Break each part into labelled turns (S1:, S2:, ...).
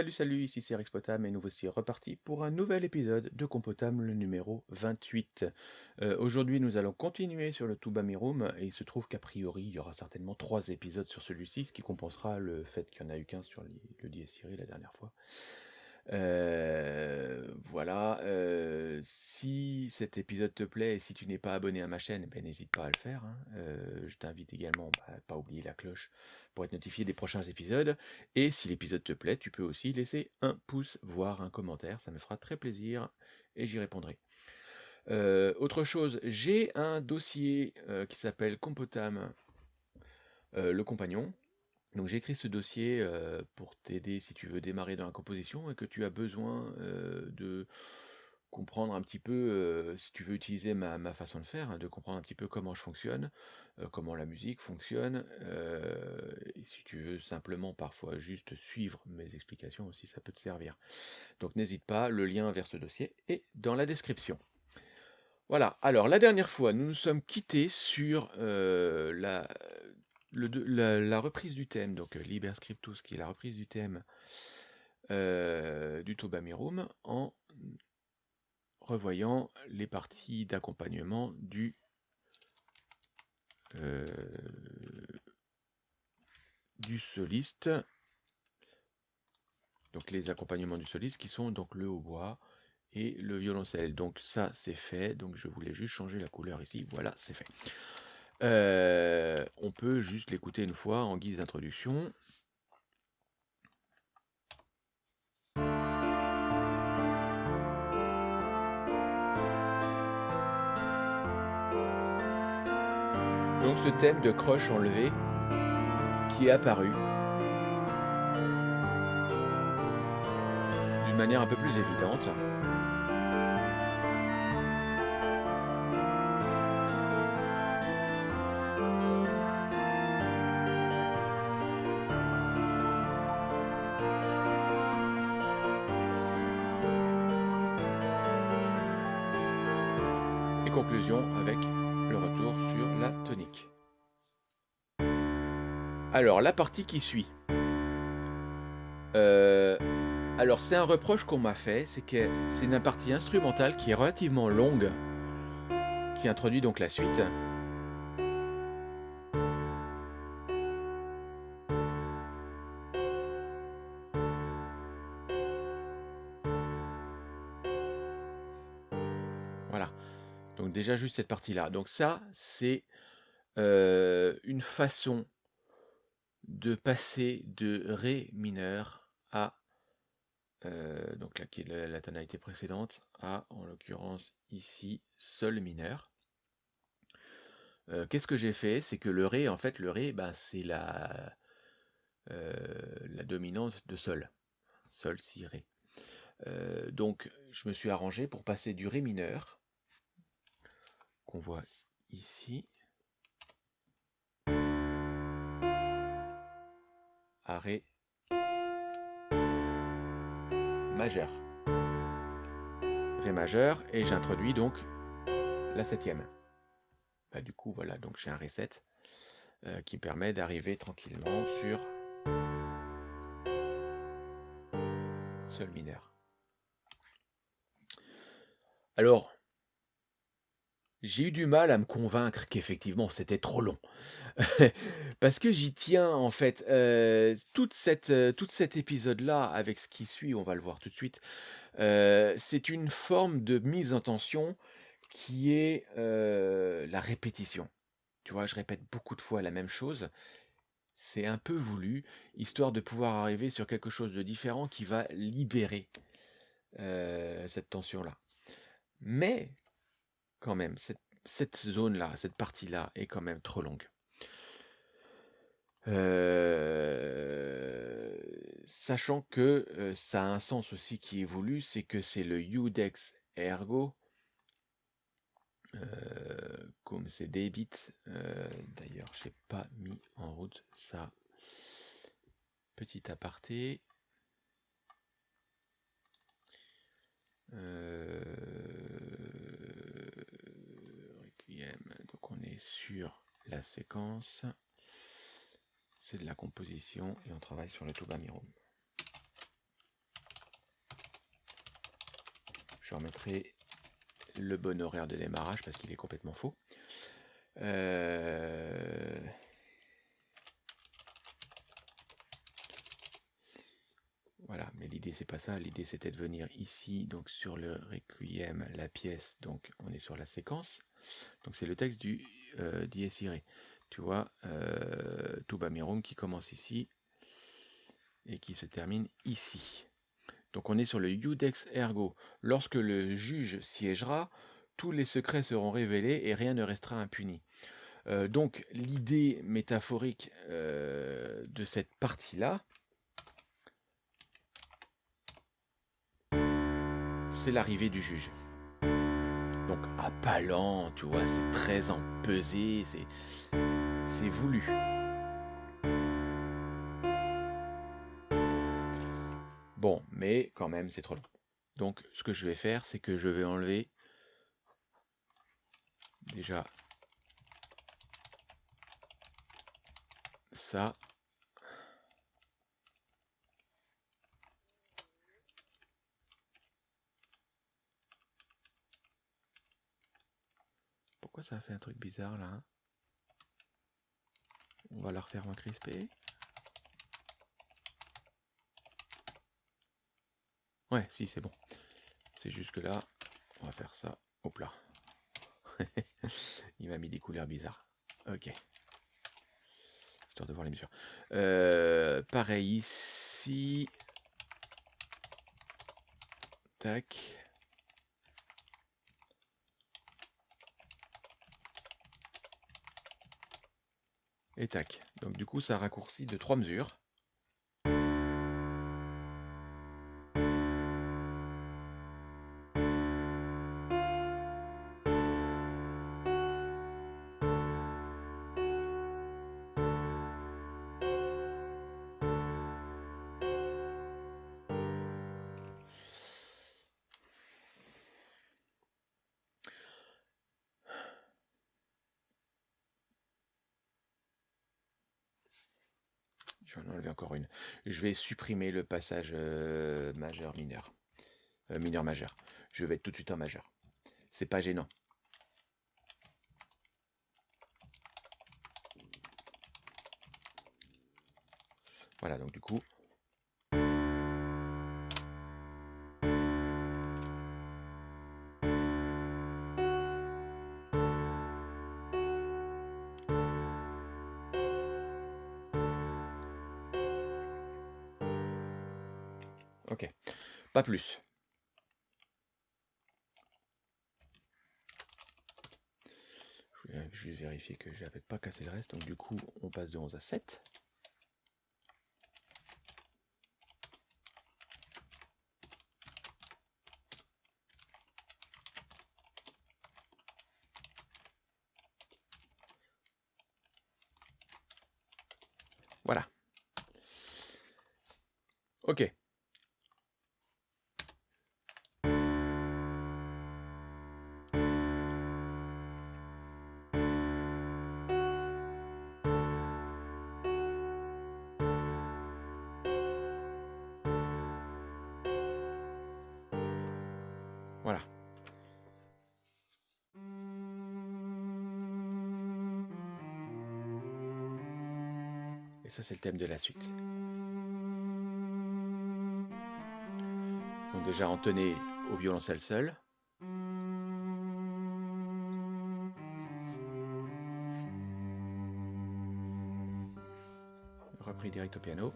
S1: Salut, salut, ici c'est Rexpotam et nous voici repartis pour un nouvel épisode de Compotam, le numéro 28. Euh, Aujourd'hui, nous allons continuer sur le Tuba Mirum et il se trouve qu'a priori, il y aura certainement trois épisodes sur celui-ci, ce qui compensera le fait qu'il n'y en a eu qu'un sur le Dies-Irae la dernière fois. Voilà, si cet épisode te plaît et si tu n'es pas abonné à ma chaîne, ben, n'hésite pas à le faire. hein. Je t'invite également bah, à pas oublier la cloche pour être notifié des prochains épisodes. Et si l'épisode te plaît, tu peux aussi laisser un pouce, voire un commentaire, ça me fera très plaisir et j'y répondrai. Autre chose, j'ai un dossier qui s'appelle Compotam, le compagnon. Donc j'ai écrit ce dossier pour t'aider si tu veux démarrer dans la composition et que tu as besoin de comprendre un petit peu, si tu veux utiliser ma, ma façon de faire, hein, de comprendre un petit peu comment je fonctionne, comment la musique fonctionne, et si tu veux simplement parfois juste suivre mes explications aussi, ça peut te servir. Donc n'hésite pas, le lien vers ce dossier est dans la description. Voilà, alors la dernière fois, nous nous sommes quittés sur la, la, reprise du thème, donc euh, Liber Scriptus, qui est la reprise du thème euh, du Toba Mirum, en revoyant les parties d'accompagnement du euh, du soliste. Donc les accompagnements du soliste qui sont donc le hautbois et le violoncelle. Donc ça c'est fait. Donc je voulais juste changer la couleur ici. Voilà, c'est fait. Euh, on peut juste l'écouter une fois en guise d'introduction. Donc ce thème de croche enlevé qui est apparu d'une manière un peu plus évidente. Alors, la partie qui suit. Euh, alors, c'est un reproche qu'on m'a fait, c'est que c'est une partie instrumentale qui est relativement longue, qui introduit donc la suite. Voilà. Donc déjà juste cette partie-là. Donc ça, c'est euh, une façon de passer de Ré mineur à, euh, donc la, tonalité précédente, à, en l'occurrence ici, Sol mineur. Euh, Qu'est-ce que j'ai fait? C'est que le Ré, en fait, le Ré, ben, c'est la, euh, la dominante de Sol. Sol, Si, Ré. Donc je me suis arrangé pour passer du Ré mineur, qu'on voit ici, Ré majeur. Ré majeur, et j'introduis donc la septième. Bah, du coup, voilà, donc j'ai un Ré 7 euh, qui permet d'arriver tranquillement sur Sol mineur. Alors, j'ai eu du mal à me convaincre qu'effectivement c'était trop long. Parce que j'y tiens en fait. toute cette, euh, tout cet épisode-là, avec ce qui suit, on va le voir tout de suite, c'est une forme de mise en tension qui est la répétition. Tu vois, je répète beaucoup de fois la même chose. C'est un peu voulu, histoire de pouvoir arriver sur quelque chose de différent qui va libérer cette tension-là. Mais quand même, cette, cette zone-là, cette partie-là est quand même trop longue. Euh, sachant que euh, ça a un sens aussi qui évolue, c'est que c'est le Udex ergo, euh, comme c'est débit. D'ailleurs, je n'ai pas mis en route ça. Petit aparté. sur la séquence, c'est de la composition et on travaille sur le Tobamiron. Je remettrai le bon horaire de démarrage parce qu'il est complètement faux. Euh, voilà, mais l'idée c'est pas ça, l'idée c'était de venir ici, donc sur le requiem, la pièce, donc on est sur la séquence. Donc c'est le texte du euh, Dies Irae. Tu vois, euh, qui commence ici et qui se termine ici. Donc on est sur le Iudex Ergo. Lorsque le juge siégera, tous les secrets seront révélés et rien ne restera impuni. Euh, donc l'idée métaphorique euh, de cette partie-là, c'est l'arrivée du juge. Donc lent, tu vois, c'est très empesé, c'est c'est voulu. Bon, mais quand même, c'est trop long. Donc, ce que je vais faire, c'est que je vais enlever déjà ça. Pourquoi ça a fait un truc bizarre là hein? On va la refaire en crispé. Ouais, si, c'est bon. C'est juste que là, on va faire ça. Hop là. Il m'a mis des couleurs bizarres. Ok. Histoire de voir les mesures. Euh, pareil ici. Tac. Et tac. Donc du coup, ça raccourcit de trois mesures. Je vais supprimer le passage euh, majeur-mineur. Euh, mineur-majeur. Je vais être tout de suite en majeur. C'est pas gênant. Voilà, donc du coup, Ok, pas plus. Je vais juste vérifier que je n'avais pas cassé le reste. Donc du coup, on passe de 11 à 7. Et ça, c'est le thème de la suite. Donc déjà, on tenait au violoncelle seul. Repris direct au piano.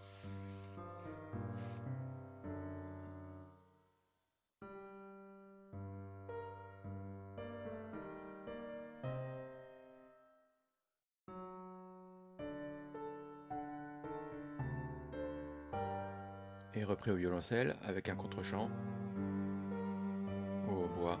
S1: Violoncelle avec un contre-champ au bois.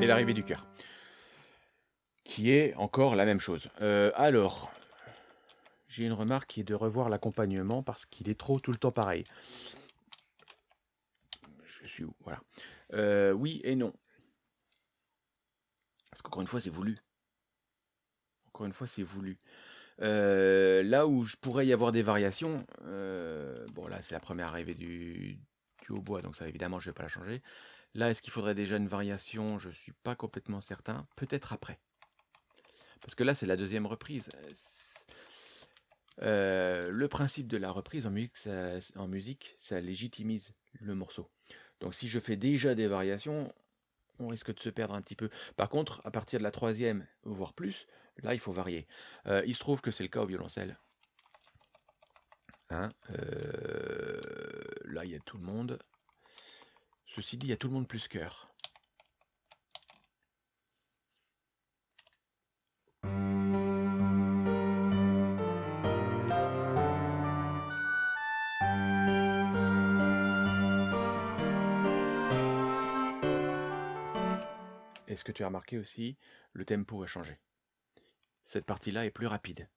S1: Et l'arrivée du cœur, qui est encore la même chose. Euh, alors, j'ai une remarque qui est de revoir l'accompagnement parce qu'il est trop tout le temps pareil. Je suis où? Voilà. Euh, oui et non. Parce qu'encore une fois, c'est voulu. Encore une fois, c'est voulu. Euh, là où je pourrais y avoir des variations, euh, bon là c'est la première arrivée du, du hautbois, donc ça évidemment je vais pas la changer. Là, est-ce qu'il faudrait déjà une variation? Je suis pas complètement certain. Peut-être après. Parce que là, c'est la deuxième reprise. Euh, le principe de la reprise en musique, ça, légitimise le morceau. Donc si je fais déjà des variations, on risque de se perdre un petit peu. Par contre, à partir de la troisième, voire plus, là, il faut varier. Euh, il se trouve que c'est le cas au violoncelle. Hein, euh, là, il y a tout le monde. Ceci dit, il y a tout le monde plus cœur. As remarqué aussi, le tempo a changé. Cette partie-là est plus rapide.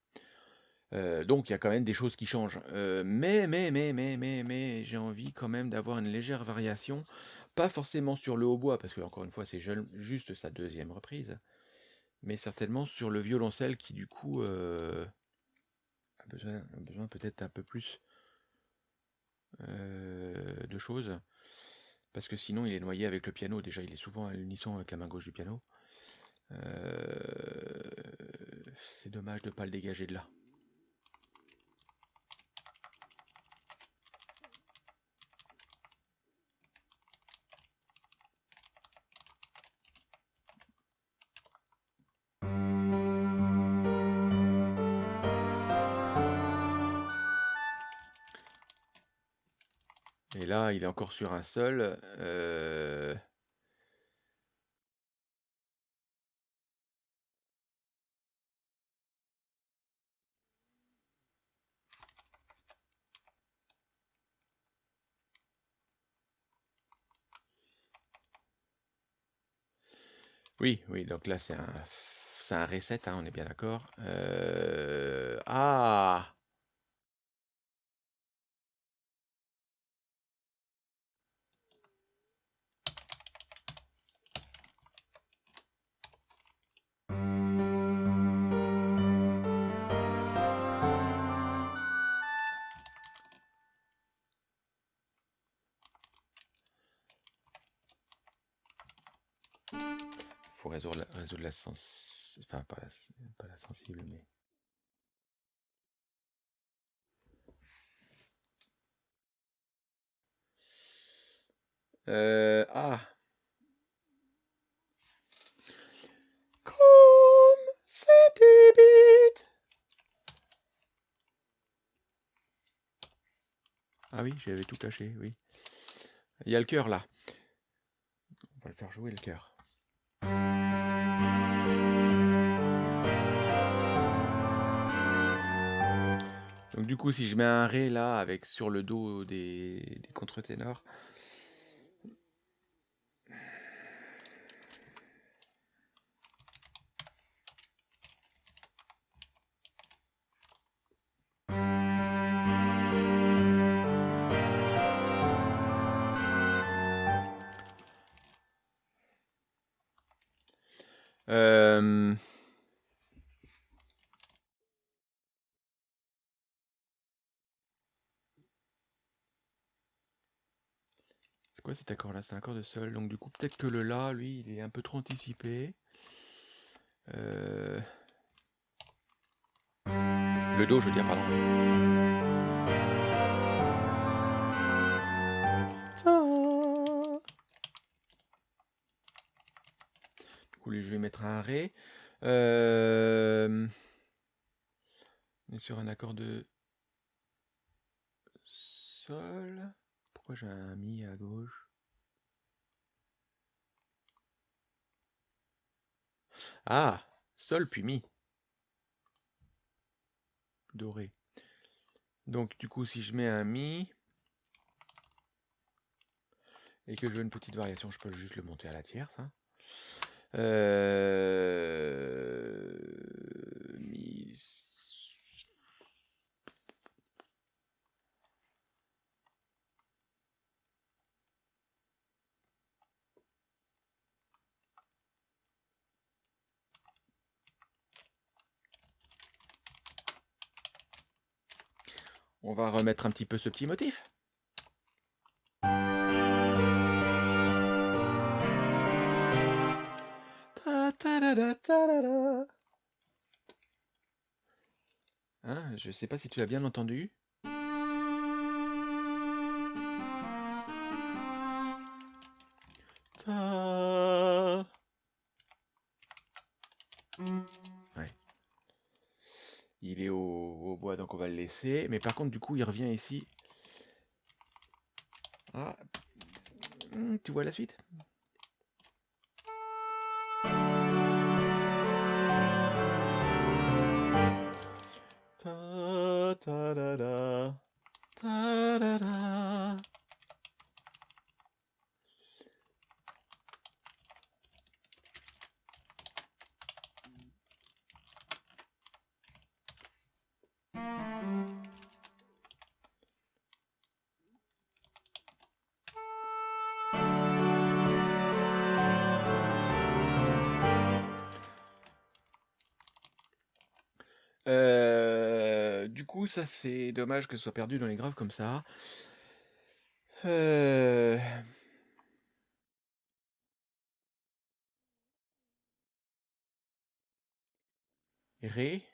S1: Euh, donc il y a quand même des choses qui changent. Euh, mais, mais, mais, mais, mais, mais, j'ai envie quand même d'avoir une légère variation. Pas forcément sur le hautbois, parce que encore une fois, c'est juste sa deuxième reprise. Mais certainement sur le violoncelle qui du coup euh, a besoin peut-être un peu plus de choses. Parce que sinon il est noyé avec le piano. Déjà il est souvent à l'unisson avec la main gauche du piano. c'est dommage de ne pas le dégager de là. Là, il est encore sur un seul. Oui, oui, donc là c'est un, un reset, hein, on est bien d'accord. Ah faut résoudre la, résoudre la sens... Enfin, pas la, pas la sensible, mais... Euh, ah Comme c'était bête Ah oui, j'avais tout caché, oui. Il y a le cœur là. On va le faire jouer le cœur. Donc du coup, si je mets un Ré là, avec sur le dos des, des contre-ténors, Euh... cet accord là C'est un accord de sol. Donc du coup peut-être que le La, lui, il est un peu trop anticipé. Euh... Le Do, je veux dire, pardon. Du coup, je vais mettre un Ré. Euh... On est sur un accord de Sol. Pourquoi j'ai un Mi à gauche? Ah Sol puis Mi. Doré. Donc du coup si je mets un Mi et que je veux une petite variation, je peux juste le monter à la tierce. Hein. Euh... On va remettre un petit peu ce petit motif. Hein, je sais pas si tu as bien entendu. Mais par contre, du coup, il revient ici. Ah, hmm, tu vois la suite? Ça c'est dommage que ce soit perdu dans les graves comme ça. Euh... Ré.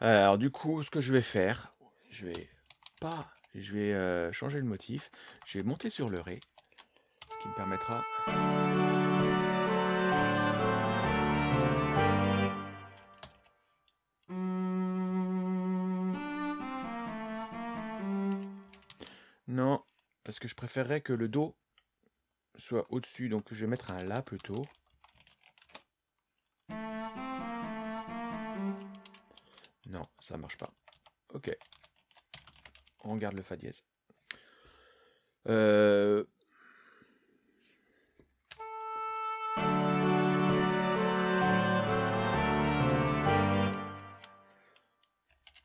S1: Alors du coup, ce que je vais faire, je vais pas, je vais euh, changer le motif. Je vais monter sur le ré, ce qui me permettra. Non, parce que je préférerais que le do soit au-dessus, donc je vais mettre un La plutôt. Non, ça marche pas. Ok. On garde le Fa dièse. Euh...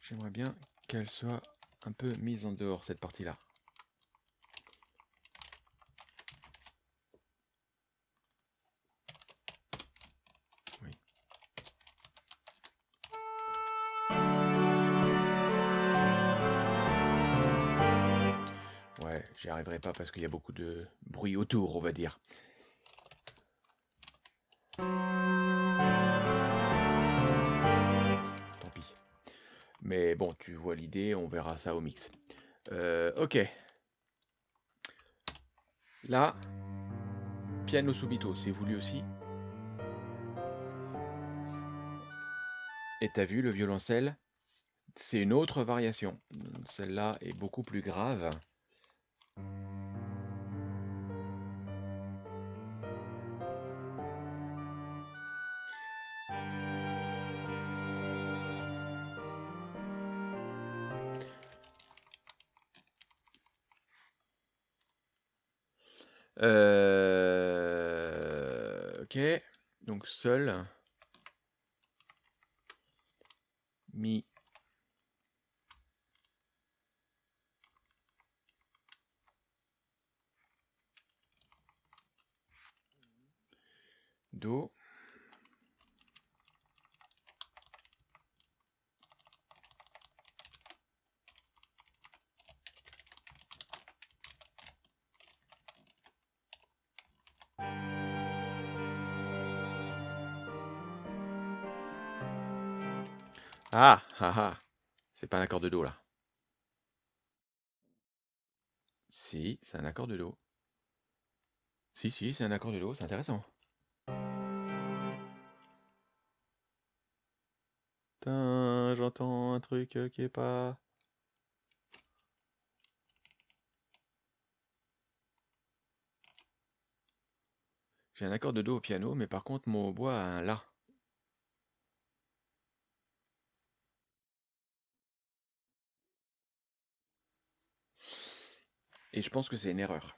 S1: J'aimerais bien qu'elle soit un peu mise en dehors, cette partie-là. J'y arriverai pas parce qu'il y a beaucoup de bruit autour, on va dire. Tant pis. Mais bon, tu vois l'idée, on verra ça au mix. Euh, ok. Là, piano subito, c'est voulu aussi. Et t'as vu le violoncelle C'est une autre variation. Celle-là est beaucoup plus grave. Euh, ok, donc seul. De Do là. Si, c'est un accord de Do. Si, si, c'est un accord de Do, c'est intéressant. J'entends un truc qui est pas... J'ai un accord de Do au piano, mais par contre mon hautbois a un La. Et je pense que c'est une erreur.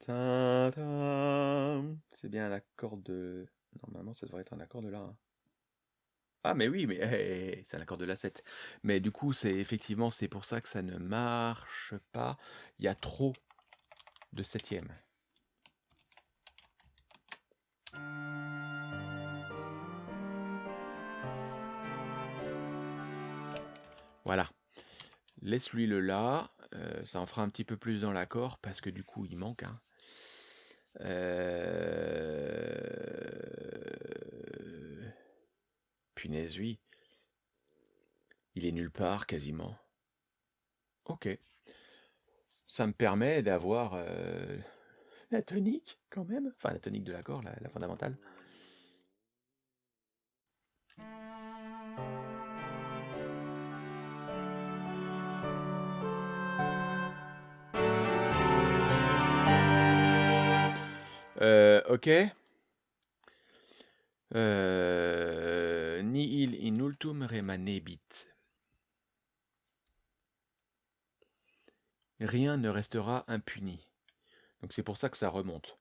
S1: C'est bien l'accord de... Normalement, ça devrait être un accord de La. Ah, mais oui, mais c'est un accord de La 7. Mais du coup, c'est effectivement, c'est pour ça que ça ne marche pas. Il y a trop de septième. Voilà. Laisse-lui le La. euh, ça en fera un petit peu plus dans l'accord parce que du coup, il manque. hein. Euh... Punaise, oui. Il est nulle part quasiment. Ok. Ça me permet d'avoir euh, la tonique quand même. Enfin, la tonique de l'accord, la, la fondamentale. Ok. Euh, nihil in ultum remanebit. Rien ne restera impuni. Donc c'est pour ça que ça remonte.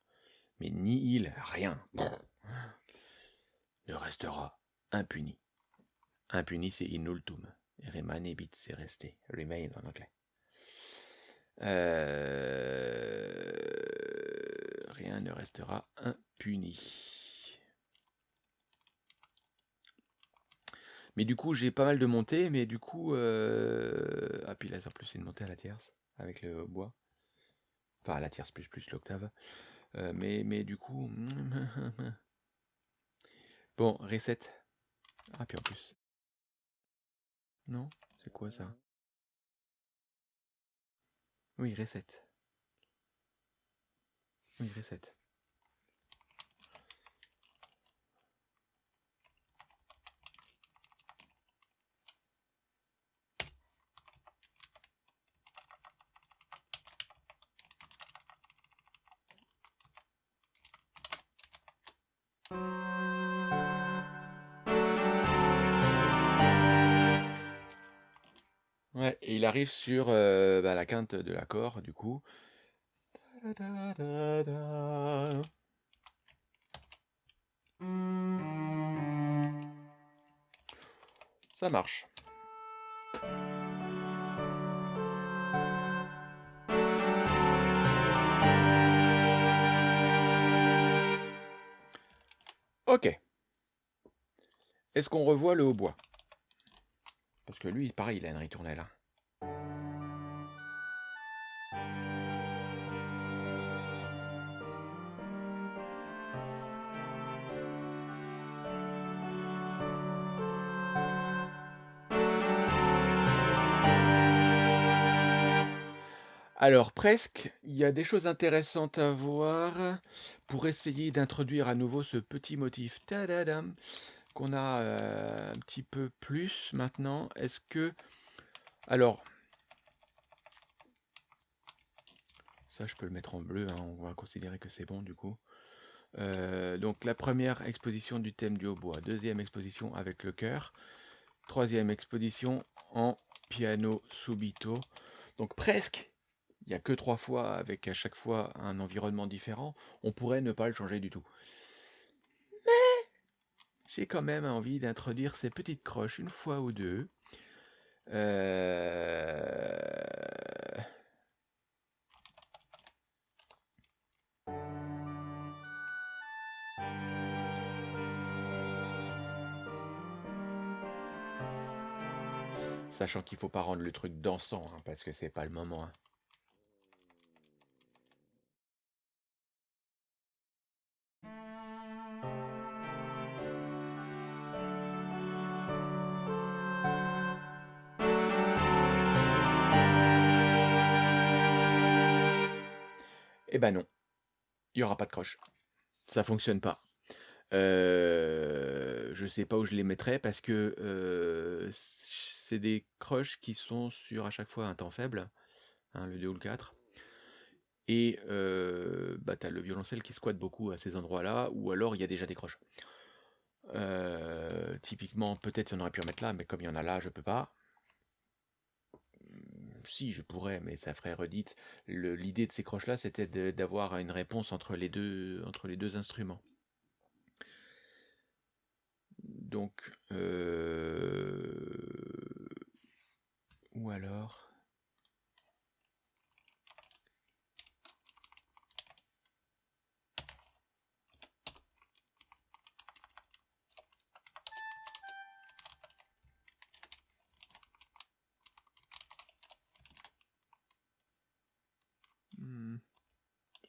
S1: Mais nihil, rien, ne restera impuni. Impuni, c'est in ultum. Et remanebit, c'est resté. Remain en anglais. Euh, restera impuni. Mais du coup, j'ai pas mal de montées, mais du coup... Euh... Ah, puis là, en plus, c'est une montée à la tierce, avec le bois. Enfin, à la tierce plus plus l'octave. Euh, mais, mais du coup... Bon, reset. Ah, puis en plus... Non? C'est quoi ça? Oui, reset. Oui, reset. Ouais, et il arrive sur euh, bah, la quinte de l'accord, du coup. Ça marche. Ok. Est-ce qu'on revoit le hautbois? Parce que lui, pareil, il a une ritournelle. hein. Alors, presque, il y a des choses intéressantes à voir pour essayer d'introduire à nouveau ce petit motif tadadam, qu'on a euh, un petit peu plus maintenant. Est-ce que... Alors, ça je peux le mettre en bleu, hein, on va considérer que c'est bon du coup. Euh, donc la première exposition du thème du hautbois, deuxième exposition avec le cœur, troisième exposition en piano subito. Donc presque, il n'y a que trois fois avec à chaque fois un environnement différent, on pourrait ne pas le changer du tout. Mais j'ai quand même envie d'introduire ces petites croches une fois ou deux. Euh, Sachant qu'il faut pas rendre le truc dansant, hein, parce que c'est pas le moment. hein. Eh ben non, il n'y aura pas de croche. Ça fonctionne pas. Euh, je sais pas où je les mettrais parce que euh, c'est des croches qui sont sur à chaque fois un temps faible, hein, le 2 ou le 4. Et euh, bah, tu as le violoncelle qui squatte beaucoup à ces endroits-là, ou alors il y a déjà des croches. Euh, typiquement, peut-être on aurait pu en mettre là, mais comme il y en a là, je peux pas. Si, je pourrais, mais ça ferait redite. L'idée de ces croches-là, c'était d'avoir une réponse entre les deux, entre les deux instruments. Donc, euh, ou alors,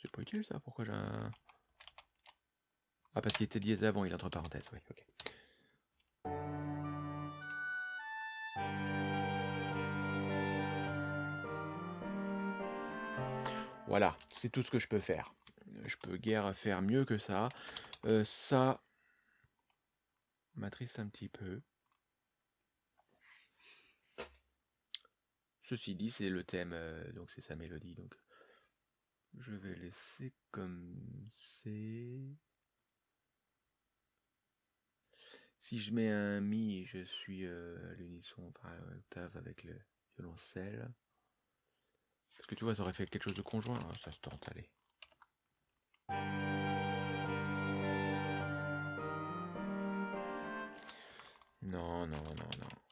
S1: c'est pas utile ça. Pourquoi j'ai un Ah, parce qu'il était dièse avant, il est entre parenthèses. Oui, ok. Voilà, c'est tout ce que je peux faire. Je peux guère faire mieux que ça. Euh, ça m'attriste un petit peu. Ceci dit, c'est le thème, euh, donc c'est sa mélodie. Donc je vais laisser comme c'est. Si je mets un mi, je suis euh, à l'unisson, enfin l'octave avec le violoncelle. Parce que tu vois, ça aurait fait quelque chose de conjoint. Ah, ça se tente, allez. Non, non, non, non.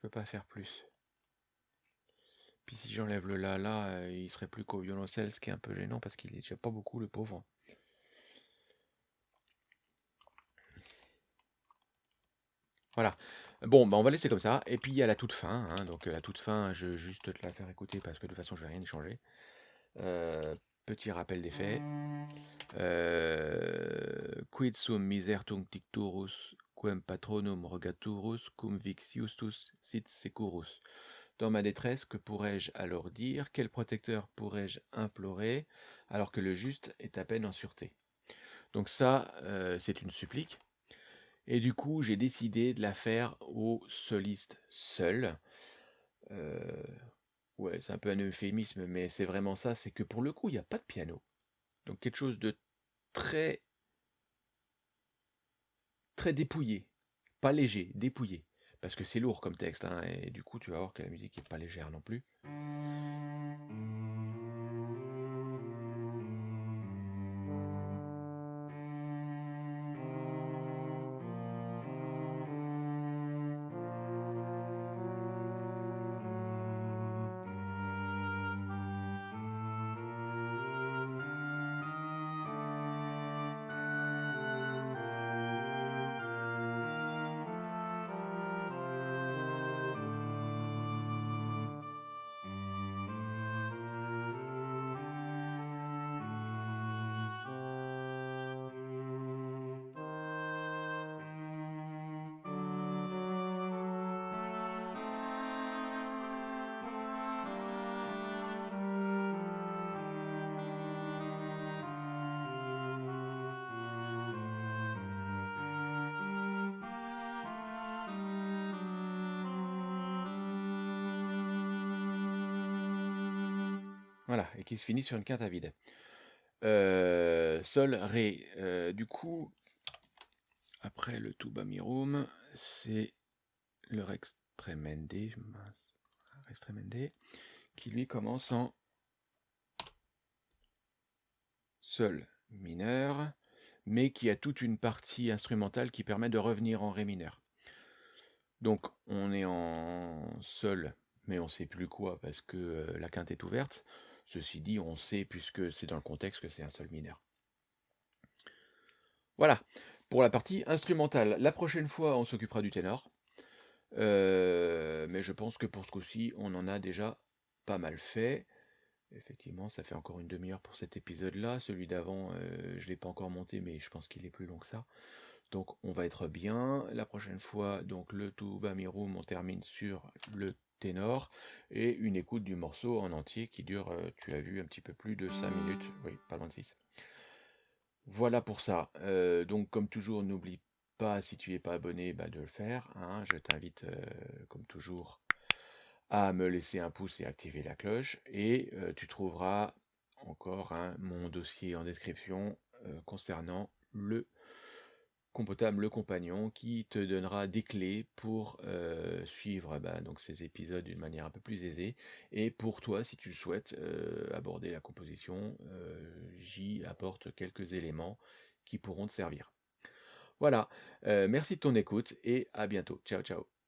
S1: Peux pas faire plus. Puis si j'enlève le la là, euh, il serait plus qu'au violoncelle, ce qui est un peu gênant parce qu'il est déjà pas beaucoup le pauvre. Voilà. Bon, bah on va laisser comme ça. Et puis il y la toute fin. hein. Donc euh, la toute fin, je vais juste te la faire écouter parce que de toute façon je vais rien changer. Euh, petit rappel des faits. Quid sum misertum ticturus quem patronum rogaturus cum vix justus sit securus. Dans ma détresse, que pourrais-je alors dire? Quel protecteur pourrais-je implorer alors que le juste est à peine en sûreté? Donc ça, euh, c'est une supplique. Et du coup, j'ai décidé de la faire au soliste seul. Euh, ouais, c'est un peu un euphémisme, mais c'est vraiment ça, c'est que pour le coup, il n'y a pas de piano. Donc quelque chose de très très dépouillé, pas léger, dépouillé. Parce que c'est lourd comme texte, hein, et du coup tu vas voir que la musique n'est pas légère non plus. Voilà, et qui se finit sur une quinte à vide. Euh, sol, Ré. Euh, du coup, après le Tuba Mirum, c'est le Rex Tremende, mince, Rex Tremende, qui lui commence en Sol mineur, mais qui a toute une partie instrumentale qui permet de revenir en Ré mineur. Donc on est en Sol, mais on sait plus quoi parce que euh, la quinte est ouverte. Ceci dit, on sait, puisque c'est dans le contexte, que c'est un Sol mineur. Voilà. pour la partie instrumentale. La prochaine fois, on s'occupera du ténor. Heu, mais je pense que pour ce coup-ci, on en a déjà pas mal fait. Effectivement, ça fait encore une demi-heure pour cet épisode-là. Celui d'avant, heu, je l'ai pas encore monté, mais je pense qu'il est plus long que ça. Donc on va être bien. La prochaine fois, donc le Tuba Mirum, on termine sur le ténor et une écoute du morceau en entier qui dure, heu, tu as vu, un petit peu plus de 5 minutes. Oui, pas loin de 6. Voilà pour ça. Heu, donc comme toujours, n'oublie pas, si tu es pas abonné, bah, de le faire, hein. Je t'invite, heu, comme toujours, à me laisser un pouce et activer la cloche et tu trouveras encore, hein, mon dossier en description, concernant le Compotable Le Compagnon qui te donnera des clés pour, heu, suivre, bah, donc ces épisodes d'une manière un peu plus aisée et pour toi, si tu souhaites, heu, aborder la composition, heu, j'y apporte quelques éléments qui pourront te servir. Voilà, merci de ton écoute et à bientôt. Ciao, ciao.